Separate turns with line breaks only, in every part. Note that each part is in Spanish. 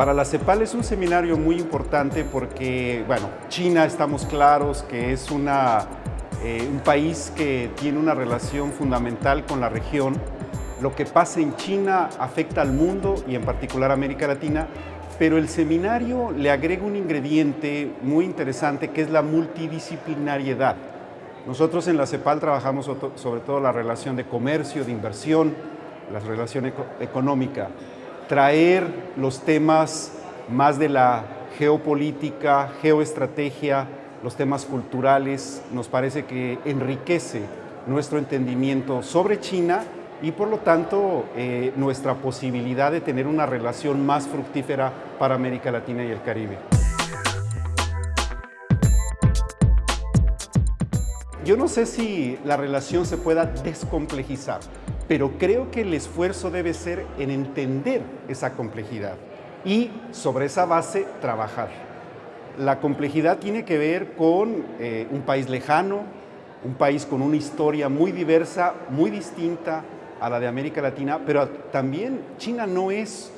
Para la CEPAL es un seminario muy importante porque, bueno, China estamos claros que es una, eh, un país que tiene una relación fundamental con la región. Lo que pasa en China afecta al mundo y en particular a América Latina, pero el seminario le agrega un ingrediente muy interesante que es la multidisciplinariedad. Nosotros en la CEPAL trabajamos sobre todo la relación de comercio, de inversión, la relación económica, traer los temas más de la geopolítica, geoestrategia, los temas culturales, nos parece que enriquece nuestro entendimiento sobre China y por lo tanto eh, nuestra posibilidad de tener una relación más fructífera para América Latina y el Caribe. Yo no sé si la relación se pueda descomplejizar, pero creo que el esfuerzo debe ser en entender esa complejidad y sobre esa base trabajar. La complejidad tiene que ver con eh, un país lejano, un país con una historia muy diversa, muy distinta a la de América Latina, pero también China no es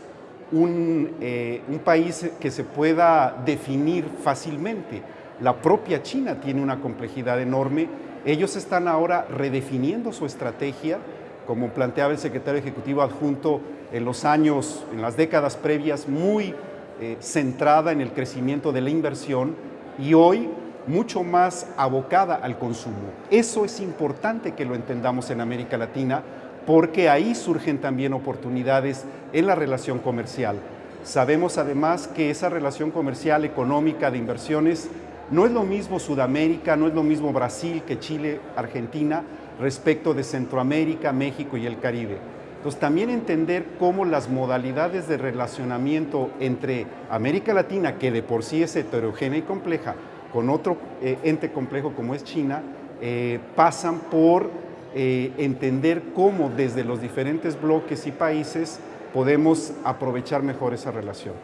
un, eh, un país que se pueda definir fácilmente. La propia China tiene una complejidad enorme. Ellos están ahora redefiniendo su estrategia, como planteaba el secretario ejecutivo adjunto en los años, en las décadas previas, muy eh, centrada en el crecimiento de la inversión y hoy mucho más abocada al consumo. Eso es importante que lo entendamos en América Latina porque ahí surgen también oportunidades en la relación comercial. Sabemos además que esa relación comercial, económica, de inversiones, no es lo mismo Sudamérica, no es lo mismo Brasil que Chile, Argentina, respecto de Centroamérica, México y el Caribe. Entonces también entender cómo las modalidades de relacionamiento entre América Latina, que de por sí es heterogénea y compleja, con otro eh, ente complejo como es China, eh, pasan por eh, entender cómo desde los diferentes bloques y países podemos aprovechar mejor esa relación.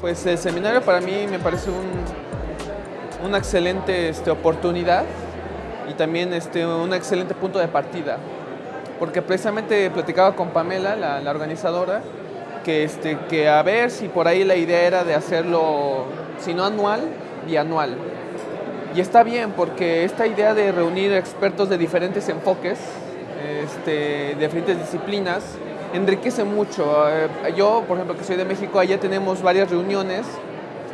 Pues el seminario para mí me parece una excelente este, oportunidad y también este, un excelente punto de partida. Porque precisamente platicaba con Pamela, la, organizadora, que, este, que a ver si por ahí la idea era de hacerlo, si no anual, bianual. Y está bien porque esta idea de reunir expertos de diferentes enfoques, este, de diferentes disciplinas, enriquece mucho. Eh, yo, por ejemplo, que soy de México, allá tenemos varias reuniones.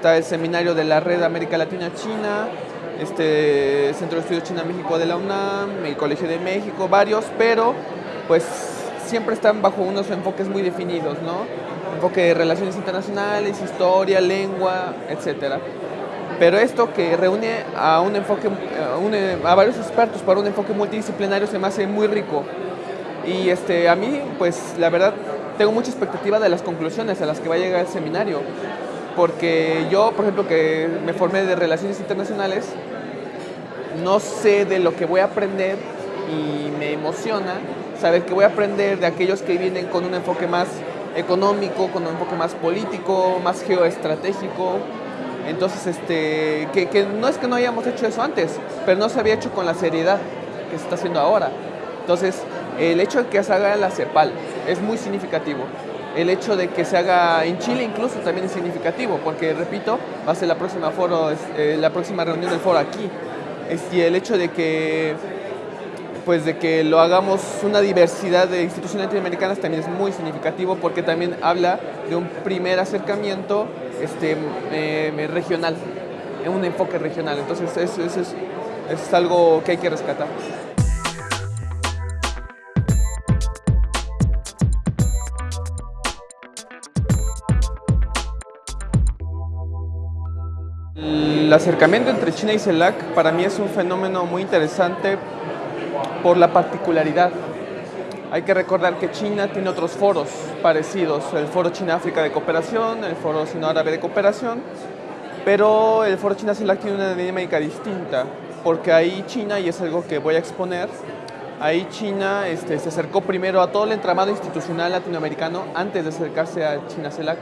Está el seminario de la Red América Latina-China, este Centro de Estudios China-México de la UNAM, el Colegio de México, varios, pero pues siempre están bajo unos enfoques muy definidos, ¿no? Enfoque de relaciones internacionales, historia, lengua, etcétera. Pero esto que reúne a un enfoque, a, a varios expertos para un enfoque multidisciplinario se me hace muy rico. Y este, a mí, pues la verdad, tengo mucha expectativa de las conclusiones a las que va a llegar el seminario. Porque yo, por ejemplo, que me formé de Relaciones Internacionales, no sé de lo que voy a aprender y me emociona saber que voy a aprender de aquellos que vienen con un enfoque más económico, con un enfoque más político, más geoestratégico. Entonces, este, que, no es que no hayamos hecho eso antes, pero no se había hecho con la seriedad que se está haciendo ahora. Entonces, el hecho de que se haga la CEPAL es muy significativo. El hecho de que se haga en Chile incluso también es significativo, porque repito, va a ser la próxima, foro, eh, la próxima reunión del foro aquí. y el hecho de que, pues de que lo hagamos una diversidad de instituciones latinoamericanas también es muy significativo, porque también habla de un primer acercamiento este, eh, regional, un enfoque regional. Entonces eso, es, algo que hay que rescatar. El acercamiento entre China y CELAC para mí es un fenómeno muy interesante por la particularidad. Hay que recordar que China tiene otros foros parecidos, el Foro China-África de Cooperación, el Foro Sino-Árabe de Cooperación, pero el Foro China-CELAC tiene una dinámica distinta, porque ahí China, y es algo que voy a exponer, ahí China este, se acercó primero a todo el entramado institucional latinoamericano antes de acercarse a China-CELAC,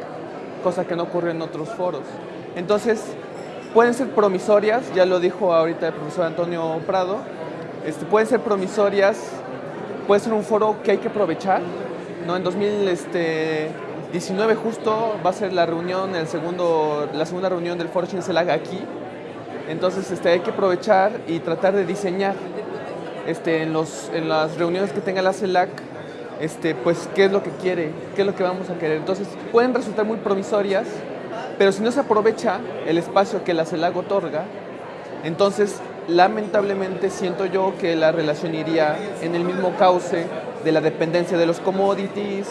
cosa que no ocurre en otros foros. Entonces, pueden ser promisorias, ya lo dijo ahorita el profesor Antonio Prado, este, pueden ser promisorias puede ser un foro que hay que aprovechar. ¿no? En 2019 justo va a ser la reunión, el segundo, la segunda reunión del foro Chinselag aquí. Entonces este, hay que aprovechar y tratar de diseñar este, en, los, en las reuniones que tenga la CELAC este, pues qué es lo que quiere, qué es lo que vamos a querer. Entonces pueden resultar muy provisorias, pero si no se aprovecha el espacio que la CELAC otorga, entonces lamentablemente siento yo que la relación iría en el mismo cauce de la dependencia de los commodities,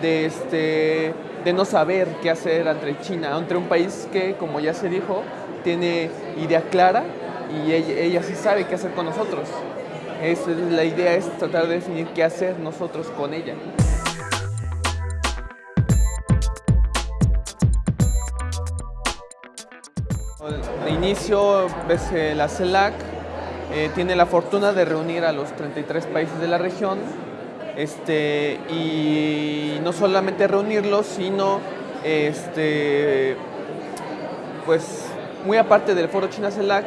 de, este, de no saber qué hacer entre China, entre un país que, como ya se dijo, tiene idea clara y ella, sí sabe qué hacer con nosotros. La idea es tratar de definir qué hacer nosotros con ella. De inicio, la CELAC eh, tiene la fortuna de reunir a los 33 países de la región este, y no solamente reunirlos, sino este, pues muy aparte del foro China CELAC,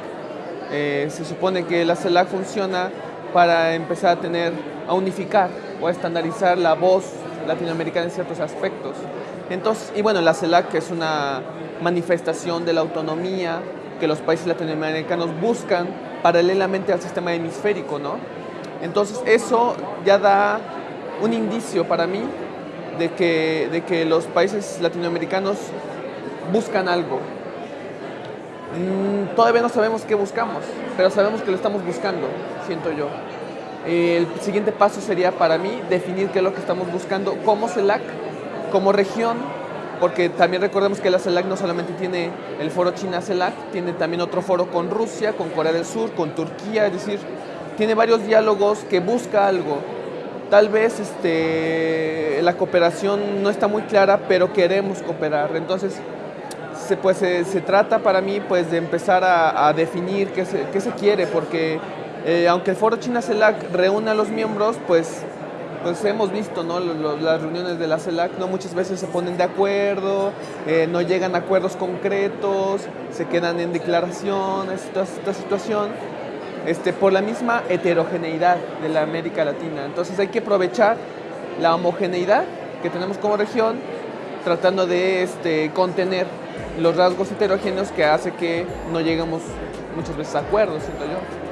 eh, se supone que la CELAC funciona para empezar a tener, a unificar o a estandarizar la voz latinoamericana en ciertos aspectos. Entonces, y bueno, la CELAC es una manifestación de la autonomía que los países latinoamericanos buscan paralelamente al sistema hemisférico, ¿no? Entonces eso ya da un indicio para mí de que, de que los países latinoamericanos buscan algo. Mm, todavía no sabemos qué buscamos, pero sabemos que lo estamos buscando, siento yo. El siguiente paso sería para mí definir qué es lo que estamos buscando como CELAC, como región, porque también recordemos que la CELAC no solamente tiene el foro China-CELAC, tiene también otro foro con Rusia, con Corea del Sur, con Turquía, es decir, tiene varios diálogos que busca algo. Tal vez este, la cooperación no está muy clara, pero queremos cooperar. Entonces, se, pues, se, trata para mí pues, de empezar a, definir qué se, qué se, quiere, porque eh, aunque el foro China-CELAC reúne a los miembros, pues pues hemos visto ¿no? las reuniones de la CELAC, ¿no? muchas veces se ponen de acuerdo, eh, no llegan a acuerdos concretos, se quedan en declaraciones, esta situación, este, por la misma heterogeneidad de la América Latina. Entonces hay que aprovechar la homogeneidad que tenemos como región, tratando de este, contener los rasgos heterogéneos que hace que no lleguemos muchas veces a acuerdos, siento yo.